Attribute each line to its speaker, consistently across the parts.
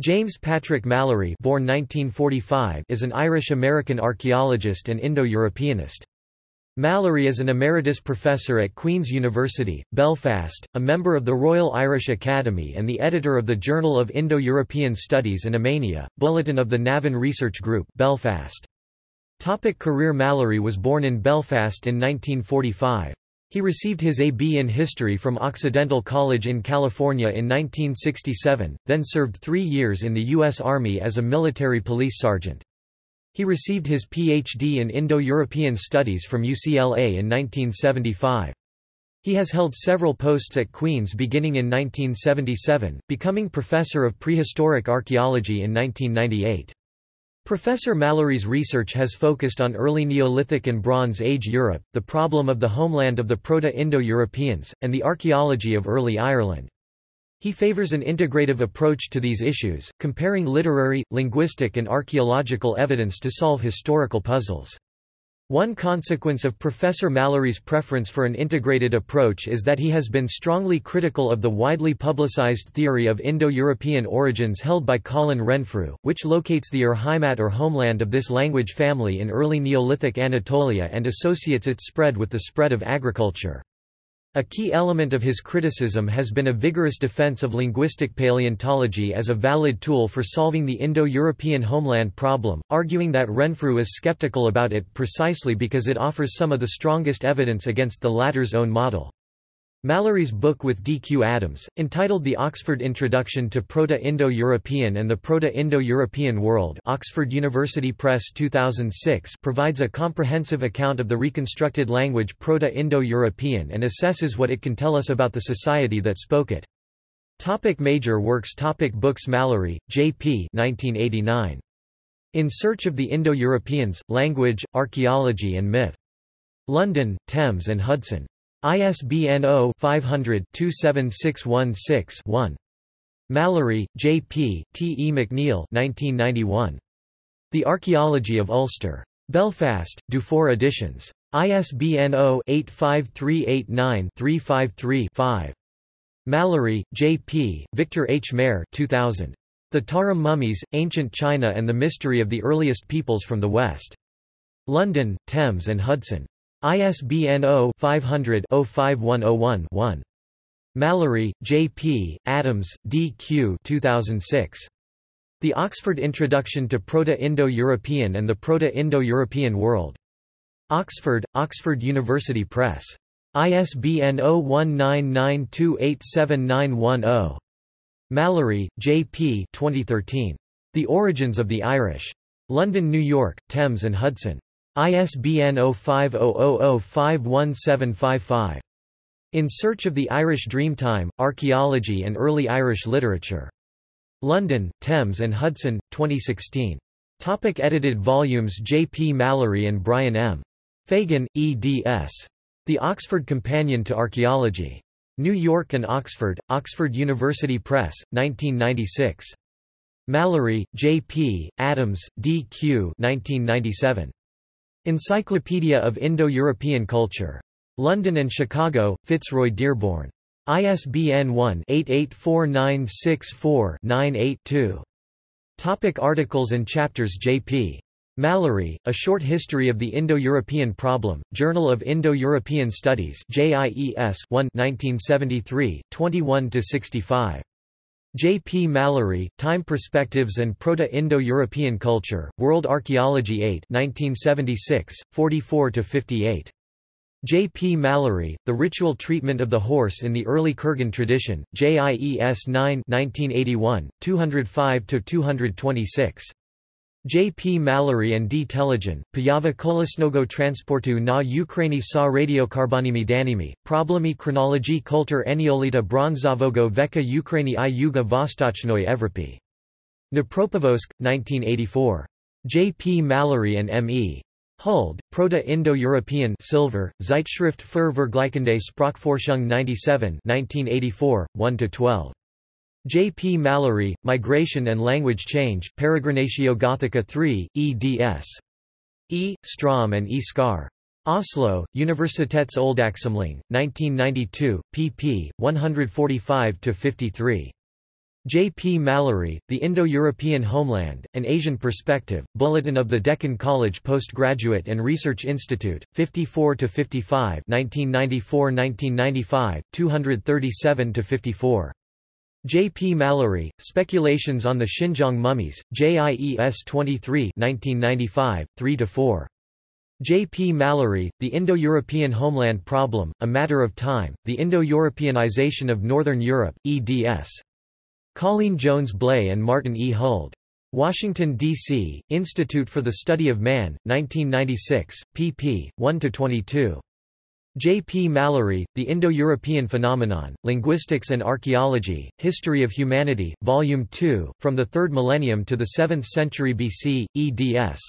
Speaker 1: James Patrick Mallory born 1945 is an Irish-American archaeologist and Indo-Europeanist. Mallory is an emeritus professor at Queen's University, Belfast, a member of the Royal Irish Academy and the editor of the Journal of Indo-European Studies and Emania, Bulletin of the Navan Research Group Belfast. Topic career Mallory was born in Belfast in 1945. He received his A.B. in History from Occidental College in California in 1967, then served three years in the U.S. Army as a military police sergeant. He received his Ph.D. in Indo-European Studies from UCLA in 1975. He has held several posts at Queen's beginning in 1977, becoming Professor of Prehistoric Archaeology in 1998. Professor Mallory's research has focused on early Neolithic and Bronze Age Europe, the problem of the homeland of the Proto-Indo-Europeans, and the archaeology of early Ireland. He favors an integrative approach to these issues, comparing literary, linguistic and archaeological evidence to solve historical puzzles. One consequence of Professor Mallory's preference for an integrated approach is that he has been strongly critical of the widely publicized theory of Indo-European origins held by Colin Renfrew, which locates the Urheimat or homeland of this language family in early Neolithic Anatolia and associates its spread with the spread of agriculture. A key element of his criticism has been a vigorous defense of linguistic paleontology as a valid tool for solving the Indo-European homeland problem, arguing that Renfrew is skeptical about it precisely because it offers some of the strongest evidence against the latter's own model. Mallory's book with D. Q. Adams, entitled The Oxford Introduction to Proto-Indo-European and the Proto-Indo-European World Oxford University Press 2006 provides a comprehensive account of the reconstructed language Proto-Indo-European and assesses what it can tell us about the society that spoke it. Topic major works Topic Books Mallory, J. P. 1989. In Search of the Indo-Europeans, Language, Archaeology and Myth. London, Thames and Hudson. ISBN 0-500-27616-1. Mallory, J. P., T. E. McNeill 1991. The Archaeology of Ulster. Belfast, Dufour Editions. ISBN 0-85389-353-5. Mallory, J. P., Victor H. Mair 2000. The Tarim Mummies, Ancient China and the Mystery of the Earliest Peoples from the West. London, Thames and Hudson. ISBN 0-500-05101-1. Mallory, J. P., Adams, D. Q. 2006. The Oxford Introduction to Proto-Indo-European and the Proto-Indo-European World. Oxford, Oxford University Press. ISBN 0199287910. Mallory, J. P. 2013. The Origins of the Irish. London, New York, Thames and Hudson. ISBN 0500051755. In Search of the Irish Dreamtime, Archaeology and Early Irish Literature. London, Thames and Hudson, 2016. Topic edited volumes J. P. Mallory and Brian M. Fagan, eds. The Oxford Companion to Archaeology. New York and Oxford, Oxford University Press, 1996. Mallory, J. P., Adams, D. Q. 1997. Encyclopedia of Indo-European Culture. London and Chicago, Fitzroy Dearborn. ISBN 1-884964-98-2. Topic articles and chapters J.P. Mallory, A Short History of the Indo-European Problem, Journal of Indo-European Studies JIES 1 1973, 21–65. J. P. Mallory, Time Perspectives and Proto-Indo-European Culture, World Archaeology 8 1976, 44–58. J. P. Mallory, The Ritual Treatment of the Horse in the Early Kurgan Tradition, JIES 9 1981, 205–226. J. P. Mallory and D. Telegin, Pojava kolesnego transportu na Ukraini sa radiokarbonimi danimi, problemy chronologii kultur eniolita bronzavogo veka Ukraini i Yuga Vostochnoi Evropy. Dnipropetrovsk, 1984. J. P. Mallory and M. E. Huld, Proto-Indo-European Silver, Zeitschrift für Vergleichende Sprachforschung 97 1984, 1–12. J. P. Mallory, Migration and Language Change, Peregrinatio Gothica 3, eds. E. Strom and E. Skar. Oslo, Universitetsoldaksamling, 1992, pp. 145–53. J. P. Mallory, The Indo-European Homeland, An Asian Perspective, Bulletin of the Deccan College Postgraduate and Research Institute, 54–55 1994–1995, 237–54. J. P. Mallory, Speculations on the Xinjiang Mummies, JIES 23 1995, 3–4. J. P. Mallory, The Indo-European Homeland Problem, A Matter of Time, The Indo-Europeanization of Northern Europe, eds. Colleen Jones Bley and Martin E. Huld. Washington, D.C., Institute for the Study of Man, 1996, pp. 1–22. J. P. Mallory, The Indo-European Phenomenon, Linguistics and Archaeology, History of Humanity, Volume 2, From the Third Millennium to the Seventh Century BC, eds.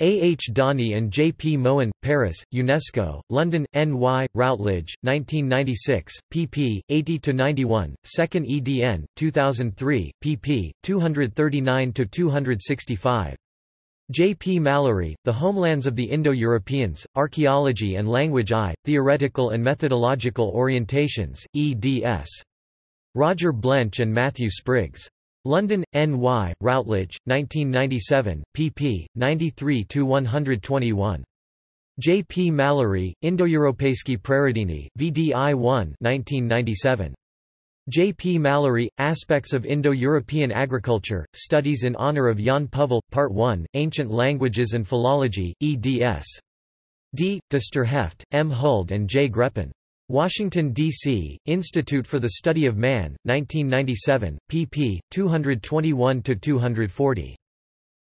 Speaker 1: A. H. Dani and J. P. Mohen, Paris, UNESCO, London, N. Y., Routledge, 1996, pp. 80–91, 2nd edn, 2003, pp. 239–265. J. P. Mallory, The Homelands of the Indo-Europeans, Archaeology and Language I, Theoretical and Methodological Orientations, eds. Roger Blench and Matthew Spriggs. London, N.Y., Routledge, 1997, pp. 93–121. J. P. Mallory, Indo-Europejski Priorytny, VDI 1 1997. J. P. Mallory, Aspects of Indo-European Agriculture, Studies in Honor of Jan Puhvel, Part 1, Ancient Languages and Philology, eds. D. De Heft, M. Huld and J. Greppin. Washington, D.C., Institute for the Study of Man, 1997, pp. 221–240.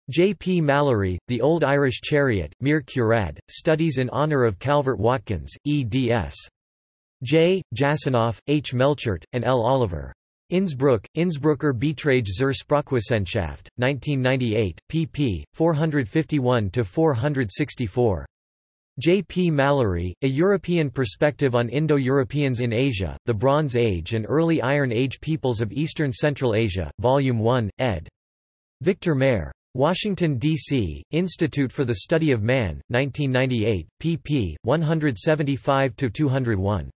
Speaker 1: J. P. Mallory, The Old Irish Chariot, Mir Curad, Studies in Honour of Calvert Watkins, eds. J. Jasanoff, H. Melchert, and L. Oliver. Innsbruck, Innsbrucker Beiträge zur Sprachwissenschaft, 1998, pp. 451–464. J. P. Mallory, A European Perspective on Indo-Europeans in Asia, the Bronze Age and Early Iron Age Peoples of Eastern Central Asia, Volume 1, ed. Victor Mair. Washington, D.C., Institute for the Study of Man, 1998, pp. 175–201.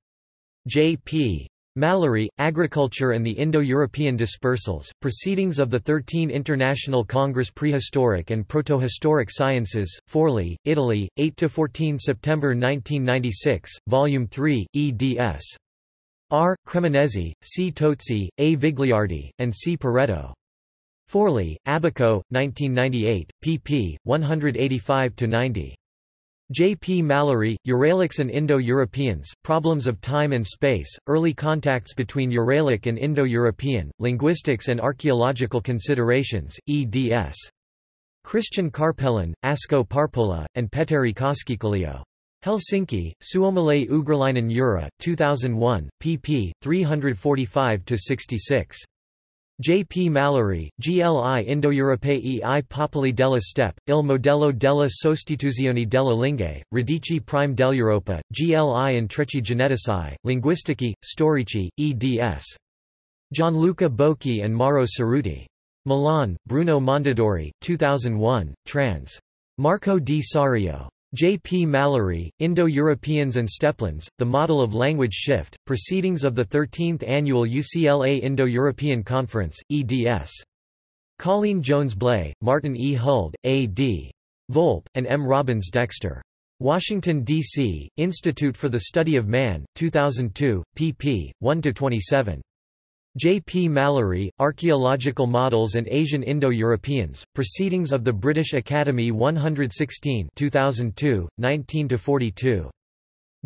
Speaker 1: J. P. Mallory, Agriculture and the Indo-European Dispersals, Proceedings of the 13 International Congress Prehistoric and Protohistoric Sciences, Forli, Italy, 8–14 September 1996, Volume 3, eds. R. Cremonesi, C. Tozzi, A. Vigliardi, and C. Pareto. Forli, Abaco, 1998, pp. 185–90. J. P. Mallory, Uralics and Indo-Europeans, Problems of Time and Space, Early Contacts between Uralic and Indo-European, Linguistics and Archaeological Considerations, eds. Christian Carpelan, Asko Parpola, and Petteri Koskikallio. Helsinki, Suomalainen Ugrilainen Eura, 2001, pp. 345–66. J. P. Mallory, GLI Indo-Europei i popoli della Steppe, il modello della sostituzione delle lingue, radici prime dell'Europa, GLI Intrecci genetici, linguistici, storici, eds. Gianluca Bocchi and Mauro Ceruti. Milan, Bruno Mondadori, 2001, trans. Marco di Sario. J. P. Mallory, Indo-Europeans and Steppelands, The Model of Language Shift, Proceedings of the 13th Annual UCLA Indo-European Conference, eds. Colleen Jones Bley, Martin E. Huld, A. D. Volpe, and M. Robbins Dexter. Washington, D.C., Institute for the Study of Man, 2002, pp. 1–27. J. P. Mallory, Archaeological Models and Asian Indo-Europeans, Proceedings of the British Academy 116 2002, 19–42.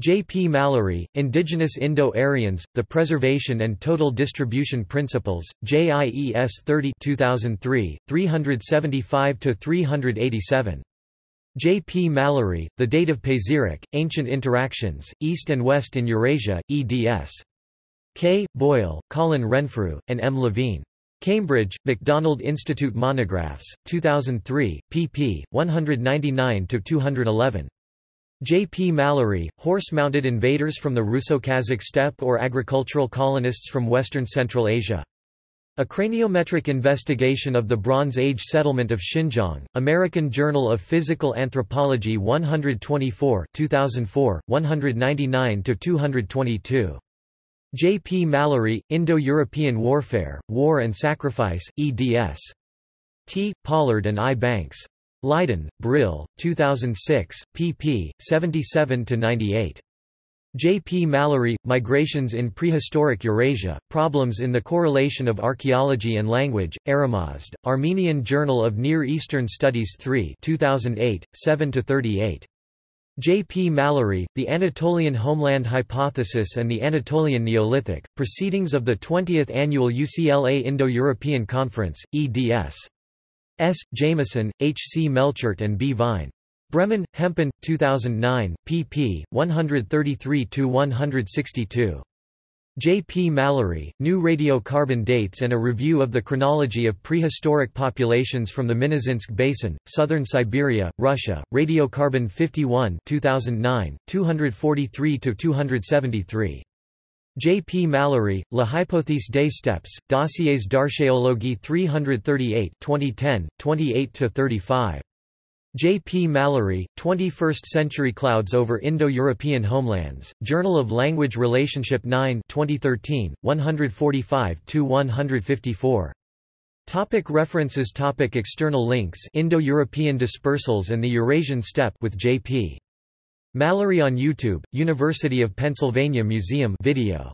Speaker 1: J. P. Mallory, Indigenous Indo-Aryans, The Preservation and Total Distribution Principles, JIES 30 2003, 375–387. J. P. Mallory, The Date of Pazyryk, Ancient Interactions, East and West in Eurasia, eds. K. Boyle, Colin Renfrew, and M. Levine. Cambridge, McDonald Institute Monographs, 2003, pp. 199–211. J. P. Mallory, Horse-Mounted Invaders from the Russo-Kazakh Steppe or Agricultural Colonists from Western Central Asia. A Craniometric Investigation of the Bronze Age Settlement of Xinjiang, American Journal of Physical Anthropology 124 2004, 199–222. J. P. Mallory, Indo-European Warfare, War and Sacrifice, eds. T. Pollard and I. Banks. Leiden, Brill, 2006, pp. 77–98. J. P. Mallory, Migrations in Prehistoric Eurasia, Problems in the Correlation of Archaeology and Language, Aramazd, Armenian Journal of Near Eastern Studies 3 2008, 7–38. J. P. Mallory, The Anatolian Homeland Hypothesis and the Anatolian Neolithic, Proceedings of the 20th Annual UCLA Indo-European Conference, eds. S. Jamison, H. C. Melchert and B. Vine. Bremen, Hempen, 2009, pp. 133–162. J. P. Mallory, New Radiocarbon Dates and a Review of the Chronology of Prehistoric Populations from the Minusinsk Basin, Southern Siberia, Russia, Radiocarbon 51 2009, 243–273. J. P. Mallory, La hypothèse des steppes, Dossiers d'archéologie 338 2010, 28–35. J. P. Mallory, 21st Century Clouds over Indo-European Homelands, Journal of Language Relationship 9 2013, 145–154. Topic references Topic External links Indo-European dispersals and the Eurasian steppe with J.P. Mallory on YouTube, University of Pennsylvania Museum video